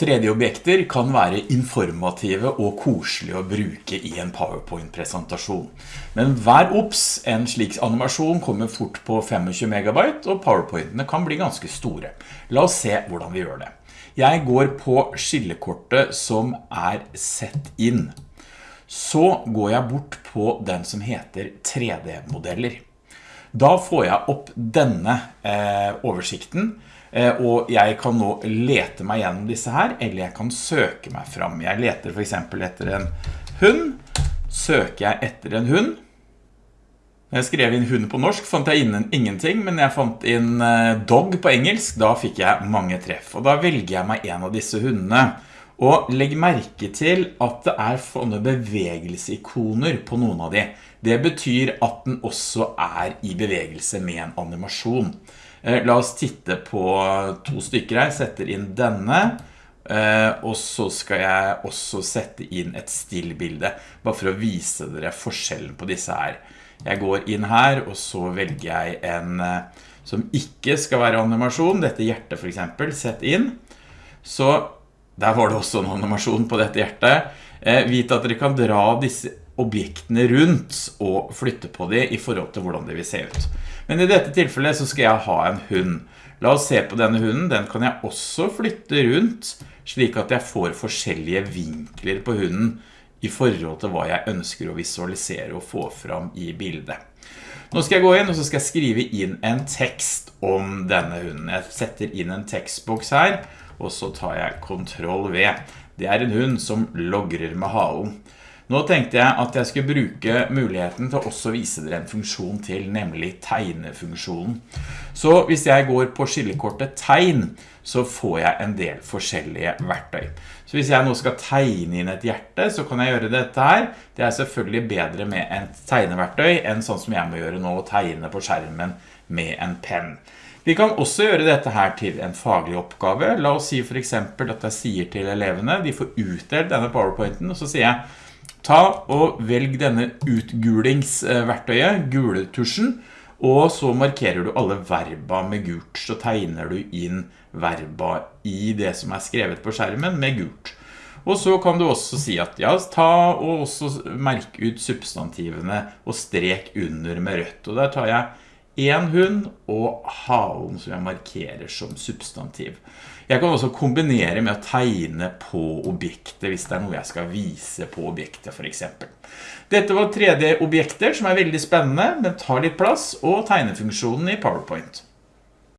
3D-objekter kan være informative og koselige å bruke i en PowerPoint-presentasjon. Men hver opps, en slik animasjon kommer fort på 25 megabyte, og PowerPointene kan bli ganske store. La oss se hvordan vi gjør det. Jeg går på skillekortet som er sett inn. Så går jeg bort på den som heter 3D-modeller. Da får jeg opp denne eh, oversikten, Eh, og jeg kan nå lete meg gjennom disse her, eller jeg kan søke meg fram. Jeg leter for eksempel etter en hund. Søker jeg etter en hund. Jeg skrev inn hund på norsk fant jeg inn ingenting, men jeg fant inn eh, dog på engelsk, da fikk jeg mange treff. Og da velger jeg meg en av disse hundene. Og legg merke til at det er sånne bevegelseikoner på noen av de. Det betyr at den også er i bevegelse med en animasjon. Eh, la oss titte på to stykker her, setter inn denne, eh, og så skal jeg også sette inn et stillbilde, bare for å vise dere forskjellen på disse her. Jeg går inn her, og så velger jeg en eh, som ikke skal være animasjon, dette hjertet for eksempel, sett inn. Så der var det også en animasjon på dette hjertet. Vit at dere kan dra disse objektene rundt og flytte på de i forhold til hvordan det vil se ut. Men i dette tilfellet så skal jeg ha en hund. La oss se på denne hunden. Den kan jeg også flytte rundt, slik at jeg får forskjellige vinkler på hunden i forhold til hva jeg ønsker å visualisere og få fram i bildet. Nå skal jeg gå inn og så skal jeg skrive inn en tekst om denne hunden. Jeg setter inn en tekstboks her, og så tar jeg Ctrl V. Det er en hund som logrer med halen. Nå tenkte jeg at jeg skulle bruke muligheten til å også vise dere en funksjon til, nemlig tegnefunksjonen. Så hvis jeg går på skillekortet tegn, så får jeg en del forskjellige verktøy. Så hvis jeg nå skal tegne inn et hjerte, så kan jeg gjøre dette her. Det er selvfølgelig bedre med et tegneverktøy enn sånn som jeg må gjøre nå, å tegne på skjermen med en penn. Vi kan også gjøre dette her til en faglig oppgave. La oss si for eksempel at jeg sier til elevene, de får utdelt denne powerpointen, og så sier jeg Ta og velg denne utgulingsverktøyet, guletusjen, og så markerer du alle verba med gult, så tegner du inn verba i det som er skrevet på skjermen med gult. Og så kan du også si at ja, ta og også merke ut substantivene og strek under med rødt. Og der tar jeg en hund og halen som jeg markerer som substantiv. Jeg kan også kombinere med å tegne på objektet hvis det er noe jeg skal vise på objektet for eksempel. Dette var 3D-objekter som er veldig spennende, men tar litt plass, og tegnefunksjonen i PowerPoint.